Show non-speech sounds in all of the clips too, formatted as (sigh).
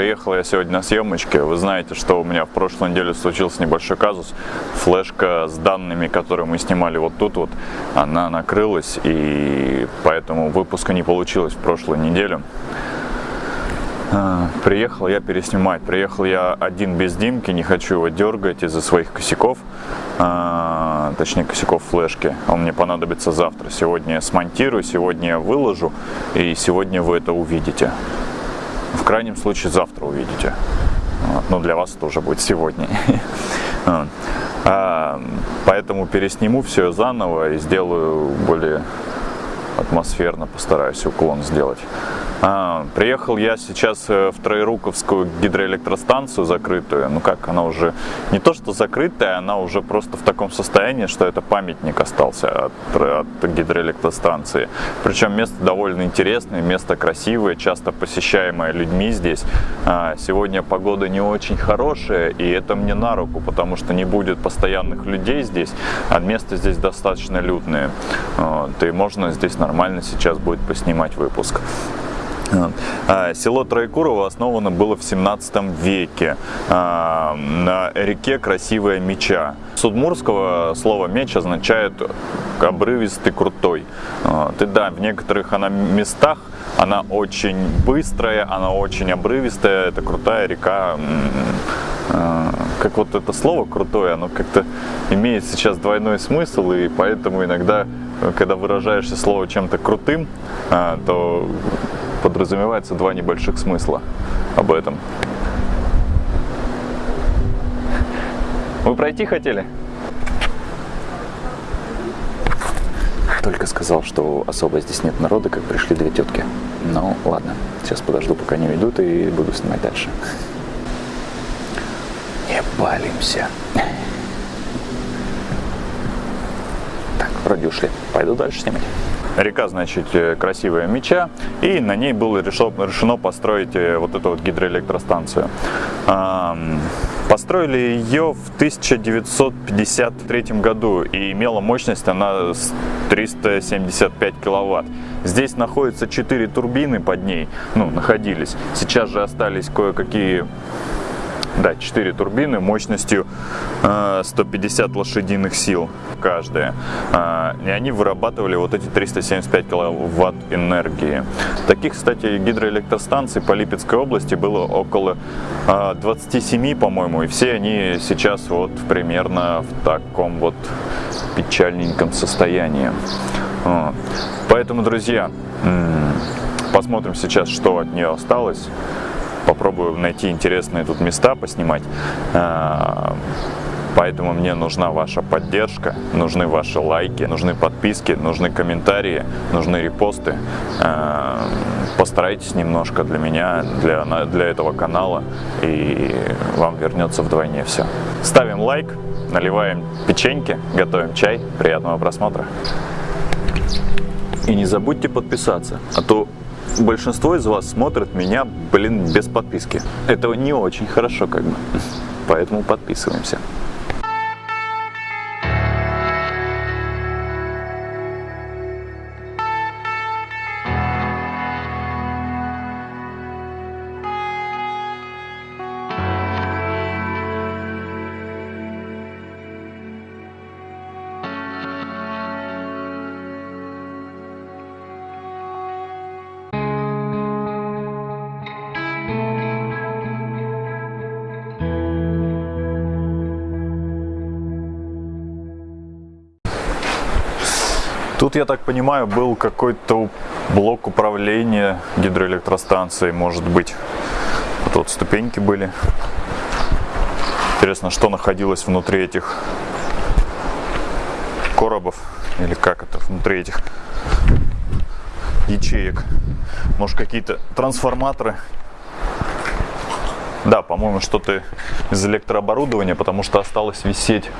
Приехал я сегодня на съемочке. Вы знаете, что у меня в прошлой неделе случился небольшой казус. Флешка с данными, которые мы снимали вот тут вот, она накрылась, и поэтому выпуска не получилось в прошлую неделю. А, приехал я переснимать. Приехал я один без Димки, не хочу его дергать из-за своих косяков, а, точнее косяков флешки. Он мне понадобится завтра. Сегодня я смонтирую, сегодня я выложу, и сегодня вы это увидите. В крайнем случае завтра увидите. Но для вас это уже будет сегодня. (laughs) А, поэтому пересниму все заново и сделаю более атмосферно, постараюсь уклон сделать. А, приехал я сейчас э, в Троеруковскую гидроэлектростанцию закрытую. Ну как, она уже не то что закрытая, она уже просто в таком состоянии, что это памятник остался от, от гидроэлектростанции. Причем место довольно интересное, место красивое, часто посещаемое людьми здесь. А, сегодня погода не очень хорошая, и это мне на руку, потому что не будет постоянных людей здесь, а место здесь достаточно людное. Вот, и можно здесь нормально сейчас будет поснимать выпуск. А, село Троекурово основано было в 17 веке а, на реке Красивая Меча. С удмурского слово меч означает обрывистый, крутой. И да, в некоторых она местах она очень быстрая, она очень обрывистая, это крутая река. А, как вот это слово крутое, оно как-то имеет сейчас двойной смысл, и поэтому иногда, когда выражаешься слово чем-то крутым, то подразумевается два небольших смысла об этом. Вы пройти хотели? Только сказал, что особо здесь нет народа, как пришли две тетки. Ну, ладно, сейчас подожду, пока не уйдут, и буду снимать дальше. Не палимся. Так, вроде ушли. Пойду дальше снимать. Река, значит, э, красивая меча, и на ней было решено построить э, вот эту вот гидроэлектростанцию. Построили ее в 1953 году, и имела мощность она 375 киловатт. Здесь находятся 4 турбины под ней, ну, находились. Сейчас же остались кое-какие да, 4 турбины мощностью 150 э, лошадиных сил каждая. Э, и они вырабатывали вот эти 375 киловатт энергии. Таких, кстати, гидроэлектростанций по Липецкой области было около 27, э, по-моему, и все они сейчас вот примерно в таком вот печальненьком состоянии. Поэтому, друзья, посмотрим сейчас, что от нее осталось попробую найти интересные тут места поснимать. А, поэтому мне нужна ваша поддержка, нужны ваши лайки, нужны подписки, нужны комментарии, нужны репосты. А, постарайтесь немножко для меня, для, для этого канала, и вам вернется вдвойне все. Ставим лайк, наливаем печеньки, готовим чай. Приятного просмотра. И не забудьте подписаться, а то большинство из вас смотрит меня, блин, без подписки. Это не очень хорошо как бы. Поэтому подписываемся. Тут, я так понимаю, был какой-то блок управления гидроэлектростанцией, может быть. Вот ступеньки были. Интересно, что находилось внутри этих коробов, или как это, внутри этих ячеек. Может, какие-то трансформаторы. Да, по-моему, что-то из электрооборудования, потому что осталось висеть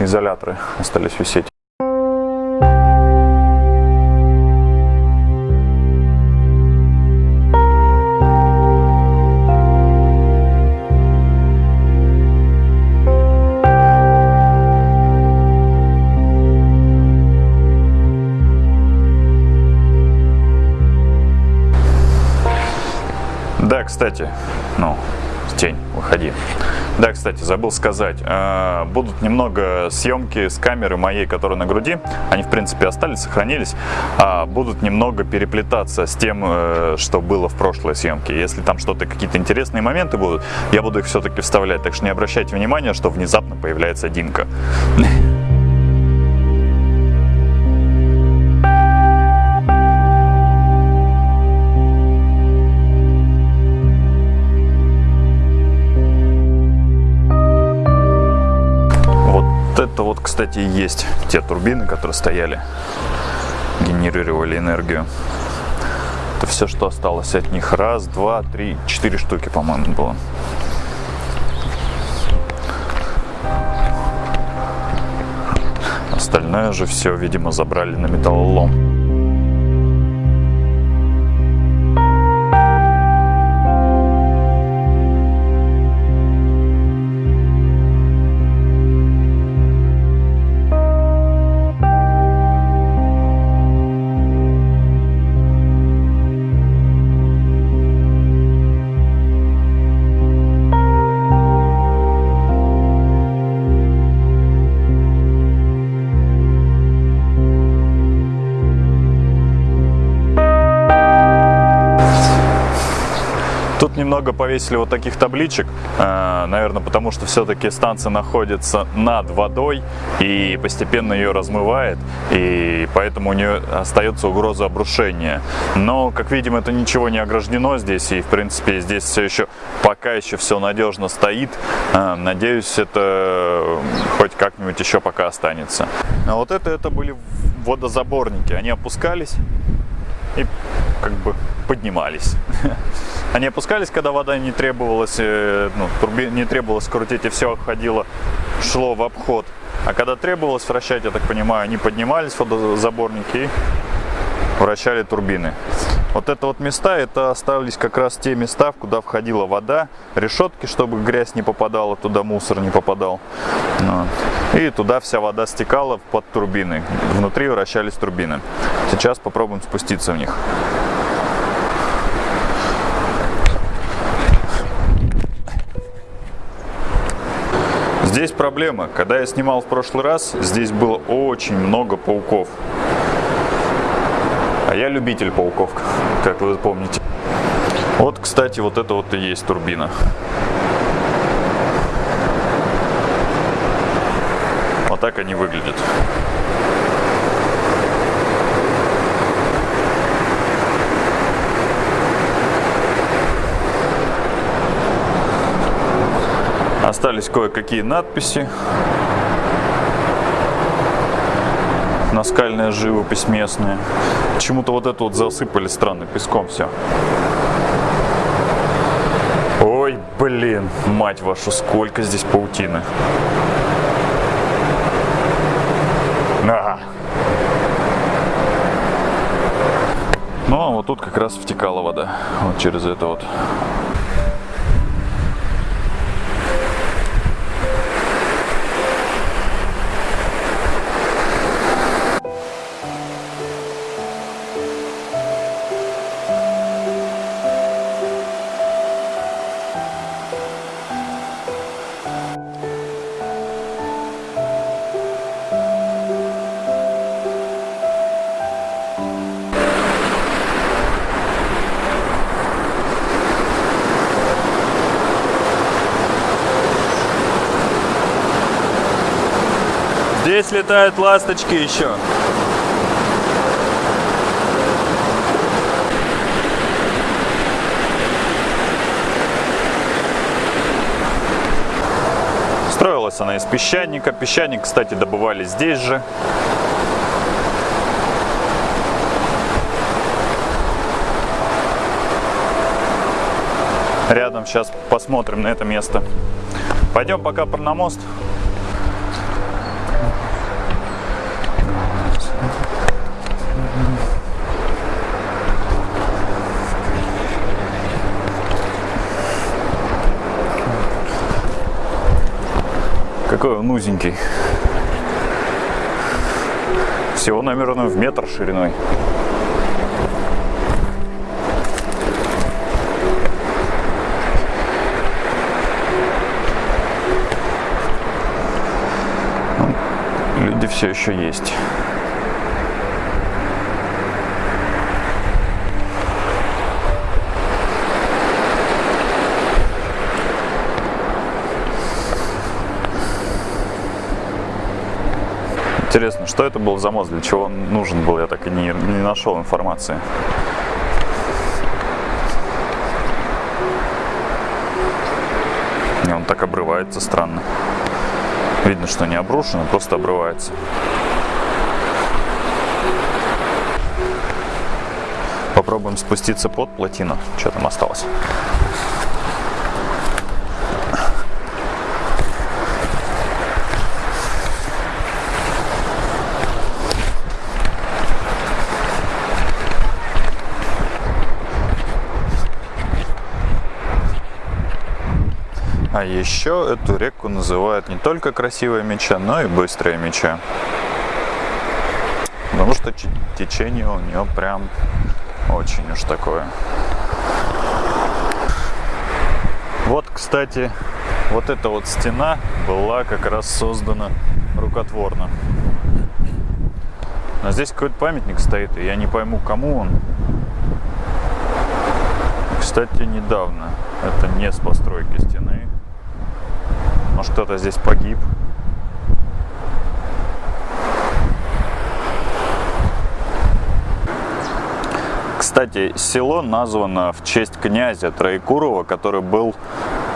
изоляторы остались висеть. Да, кстати, ну, тень, выходи. Да, кстати, забыл сказать, э, будут немного съемки с камеры моей, которая на груди, они, в принципе, остались, сохранились, а будут немного переплетаться с тем, э, что было в прошлой съемке. Если там что-то, какие-то интересные моменты будут, я буду их все-таки вставлять, так что не обращайте внимания, что внезапно появляется Димка. Кстати, есть те турбины, которые стояли, генерировали энергию. Это все, что осталось от них. Раз, два, три, четыре штуки, по-моему, было. Остальное же все, видимо, забрали на металлолом. Тут немного повесили вот таких табличек, э, наверное, потому что все-таки станция находится над водой и постепенно ее размывает, и поэтому у нее остается угроза обрушения. Но, как видим, это ничего не ограждено здесь, и, в принципе, здесь все еще, пока еще все надежно стоит. Э, надеюсь, это хоть как-нибудь еще пока останется. А вот это, это были водозаборники, они опускались и как бы поднимались. (laughs) Они опускались, когда вода не требовалась, э, ну, турби... не требовалось крутить, и все ходило, шло в обход. А когда требовалось вращать, я так понимаю, они поднимались, водозаборники, и вращали турбины. Вот это вот места, это остались как раз те места, куда входила вода, решетки, чтобы грязь не попадала, туда мусор не попадал. Ну, и туда вся вода стекала под турбины. Внутри вращались турбины. Сейчас попробуем спуститься в них. Здесь проблема. Когда я снимал в прошлый раз, здесь было очень много пауков. Я любитель пауков, как вы помните. Вот, кстати, вот это вот и есть турбина. Вот так они выглядят. Остались кое-какие надписи. Наскальная живопись местная. Почему-то вот это вот засыпали странно песком все. Ой, блин, мать вашу, сколько здесь паутины. А. Ну, а вот тут как раз втекала вода. Вот через это вот. Здесь летают ласточки еще. Строилась она из песчаника. Песчаник, кстати, добывали здесь же. Рядом сейчас посмотрим на это место. Пойдем пока на мост. Какой он узенький. Всего, наверное, в метр шириной. Ну, люди все еще есть. Интересно, что это был за мост, для чего он нужен был, я так и не, не нашел информации. И он так обрывается странно. Видно, что не обрушено, просто обрывается. Попробуем спуститься под плотину. Что там осталось? А еще эту реку называют не только красивая меча, но и быстрая меча. Потому что течение у нее прям очень уж такое. Вот, кстати, вот эта вот стена была как раз создана рукотворно. Но здесь какой-то памятник стоит, и я не пойму, кому он. Кстати, недавно. Это не с постройки стены. Может кто-то здесь погиб. Кстати, село названо в честь князя Троекурова, который был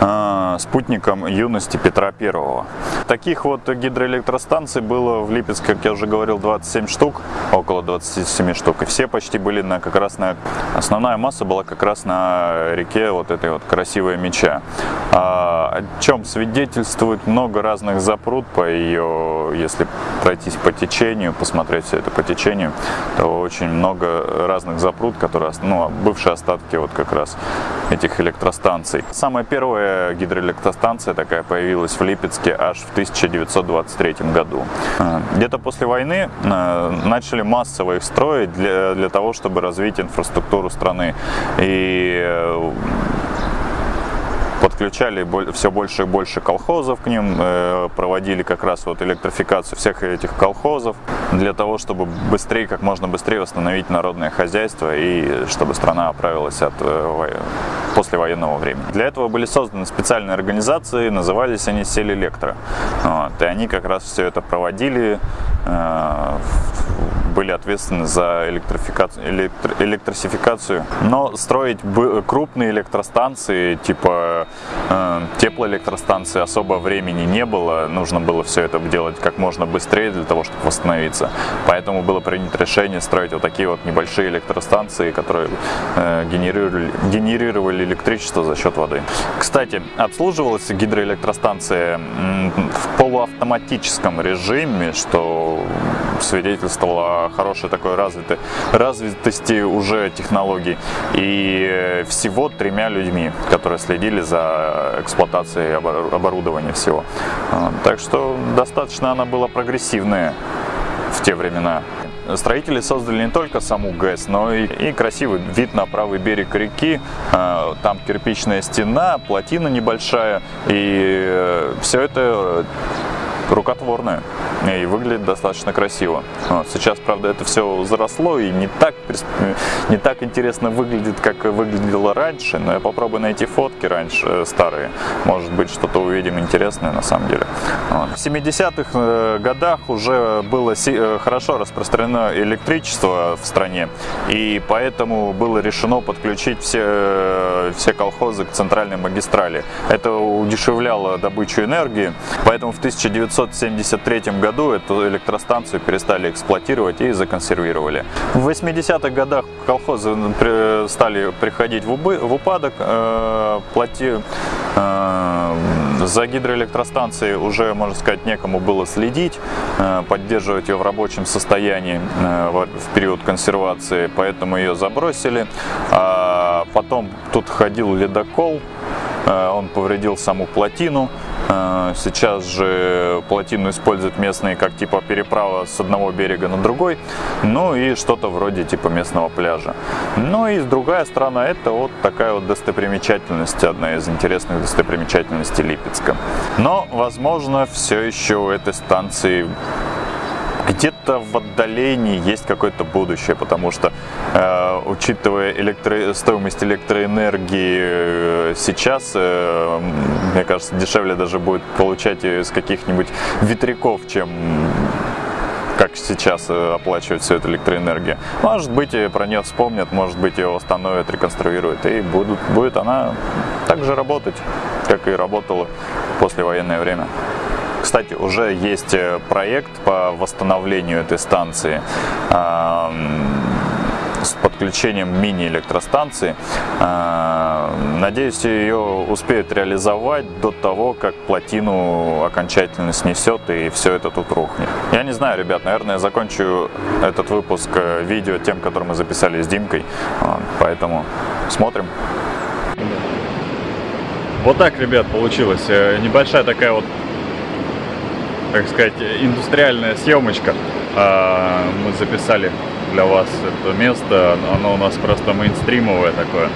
э, спутником юности Петра Первого. Таких вот гидроэлектростанций было в Липецке, как я уже говорил, 27 штук, около 27 штук. И все почти были на как раз на... Основная масса была как раз на реке вот этой вот красивой меча. А, о чем свидетельствует много разных запрут по ее, если пройтись по течению, посмотреть все это по течению, то очень много разных запрут, которые, ну, бывшие остатки вот как раз этих электростанций. Самая первая гидроэлектростанция такая появилась в Липецке аж в 1923 году. Э, где-то после войны э, начали массово их строить для, для того, чтобы развить инфраструктуру страны. И э, подключали все больше и больше колхозов к ним, э, проводили как раз вот электрификацию всех этих колхозов для того, чтобы быстрее, как можно быстрее восстановить народное хозяйство и чтобы страна оправилась от э, послевоенного времени. Для этого были созданы специальные организации, назывались они Сель-Электро. Вот, и они как раз все это проводили, э, были ответственны за электрификацию, электро, электросификацию. Но строить крупные электростанции, типа э, теплоэлектростанции, особо времени не было. Нужно было все это делать как можно быстрее для того, чтобы восстановиться. Поэтому было принято решение строить вот такие вот небольшие электростанции, которые э, генерировали, генерировали электричество за счет воды. Кстати, обслуживалась гидроэлектростанция в полуавтоматическом режиме, что свидетельствовало о хорошей такой развитой, развитости уже технологий. И всего тремя людьми, которые следили за эксплуатацией оборудования всего. А, так что достаточно она была прогрессивная в те времена. Строители создали не только саму ГЭС, но и, и красивый вид на правый берег реки. А, там кирпичная стена, плотина небольшая, и э, все это рукотворная и выглядит достаточно красиво. Вот. Сейчас, правда, это все заросло и не так, не так интересно выглядит, как выглядело раньше, но я попробую найти фотки раньше, э, старые. Может быть, что-то увидим интересное на самом деле. Вот. В 70-х э, годах уже было э, хорошо распространено электричество в стране, и поэтому было решено подключить все, все колхозы к центральной магистрали. Это удешевляло добычу энергии, поэтому в 1973 году году эту электростанцию перестали эксплуатировать и законсервировали. В 80-х годах колхозы стали приходить в упадок, э, плати, э, за гидроэлектростанцией уже, можно сказать, некому было следить, э, поддерживать ее в рабочем состоянии в период консервации, поэтому ее забросили. А потом тут ходил ледокол, он повредил саму плотину, сейчас же плотину используют местные как типа переправа с одного берега на другой, ну и что-то вроде типа местного пляжа. Ну и другая сторона это вот такая вот достопримечательность, одна из интересных достопримечательностей Липецка. Но, возможно, все еще у этой станции где-то в отдалении есть какое-то будущее, потому что, э, учитывая электро... стоимость электроэнергии э, сейчас, э, мне кажется, дешевле даже будет получать из каких-нибудь ветряков, чем как сейчас э, оплачивать всю эту электроэнергию. Может быть, про нее вспомнят, может быть, ее восстановят, реконструируют, и будут, будет она также работать, как и работала в послевоенное время. Кстати, уже есть э, проект по восстановлению этой станции с подключением мини-электростанции. Надеюсь, ее успеют реализовать до того, как плотину окончательно снесет и все это тут рухнет. Я не знаю, ребят, наверное, я закончу этот выпуск э, видео тем, который мы записали с Димкой. Поэтому смотрим. Вот так, ребят, получилось. Э, небольшая такая вот так сказать, индустриальная съемочка. А, мы записали для вас это место, оно у нас просто мейнстримовое такое.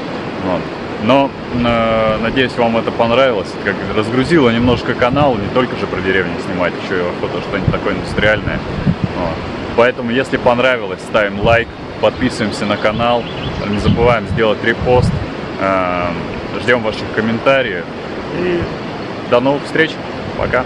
Вот. Но э, надеюсь, вам это понравилось. Как разгрузило немножко канал, не только же про деревню снимать, еще и охота что-нибудь такое индустриальное. Вот. Поэтому, если понравилось, ставим лайк, подписываемся на канал, не забываем сделать репост. Э, ждем ваших комментариев и до новых встреч. Пока.